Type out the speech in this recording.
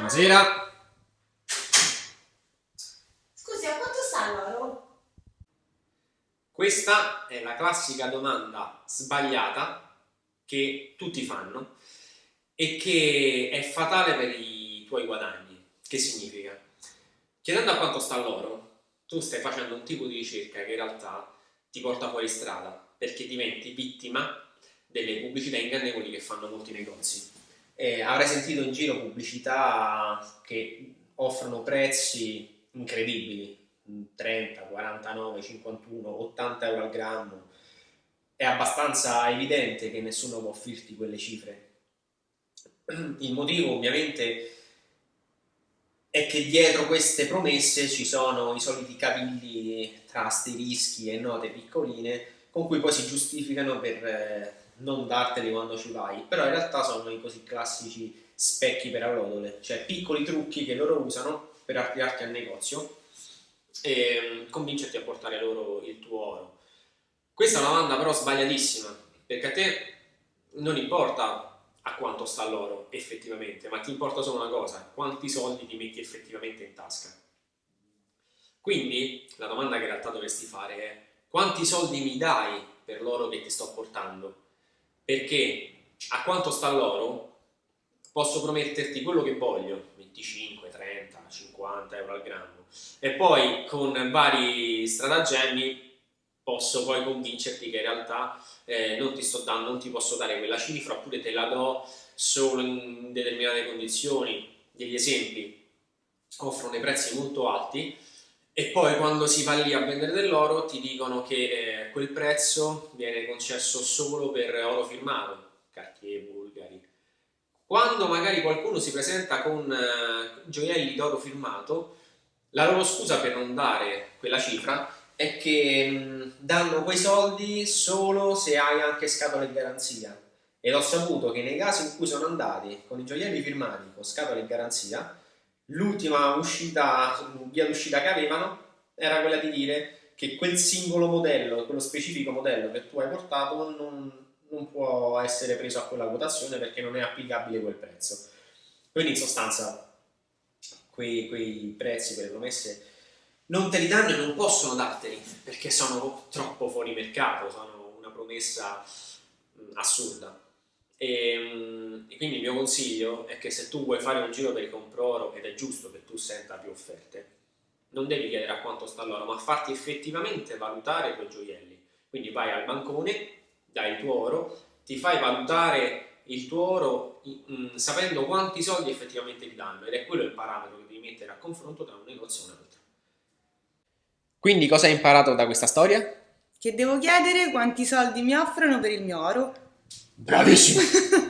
Buonasera. Scusi, a quanto sta l'oro? Questa è la classica domanda sbagliata che tutti fanno e che è fatale per i tuoi guadagni. Che significa? Chiedendo a quanto sta l'oro, tu stai facendo un tipo di ricerca che in realtà ti porta fuori strada perché diventi vittima delle pubblicità ingannevoli che fanno molti negozi eh, avrai sentito in giro pubblicità che offrono prezzi incredibili, 30, 49, 51, 80 euro al grammo. È abbastanza evidente che nessuno può offrirti quelle cifre. Il motivo ovviamente è che dietro queste promesse ci sono i soliti cavilli tra asterischi e note piccoline con cui poi si giustificano per eh, non darteli quando ci vai, però in realtà sono i così classici specchi per allodole, cioè piccoli trucchi che loro usano per attirarti al negozio e mm, convincerti a portare loro il tuo oro. Questa è una domanda però sbagliatissima, perché a te non importa a quanto sta l'oro effettivamente, ma ti importa solo una cosa, quanti soldi ti metti effettivamente in tasca. Quindi la domanda che in realtà dovresti fare è quanti soldi mi dai per l'oro che ti sto portando? Perché a quanto sta l'oro posso prometterti quello che voglio, 25, 30, 50 euro al grammo. E poi con vari stratagemmi posso poi convincerti che in realtà eh, non ti sto dando, non ti posso dare quella cifra oppure te la do solo in determinate condizioni, degli esempi offrono dei prezzi molto alti e poi quando si va lì a vendere dell'oro ti dicono che eh, quel prezzo viene concesso solo per oro firmato, Cartier, Bulgari. Quando magari qualcuno si presenta con eh, gioielli d'oro firmato, la loro scusa per non dare quella cifra è che mh, danno quei soldi solo se hai anche scatole di garanzia. Ed ho saputo che nei casi in cui sono andati con i gioielli firmati con scatole di garanzia, l'ultima uscita, via d'uscita che avevano era quella di dire che quel singolo modello, quello specifico modello che tu hai portato non, non può essere preso a quella quotazione perché non è applicabile quel prezzo. Quindi in sostanza quei, quei prezzi, quelle promesse non te li danno e non possono darteli perché sono troppo fuori mercato, sono una promessa assurda. E, ehm, e, quindi il mio consiglio è che se tu vuoi fare un giro per il compro ed è giusto che tu senta più offerte, non devi chiedere a quanto sta l'oro, ma farti effettivamente valutare i tuoi gioielli. Quindi vai al bancone, dai il tuo oro, ti fai valutare il tuo oro mh, mm, sapendo quanti soldi effettivamente ti danno ed è quello il parametro che devi mettere a confronto tra un negozio e un altro. Quindi cosa hai imparato da questa storia? Che devo chiedere quanti soldi mi offrono per il mio oro Bravissimo!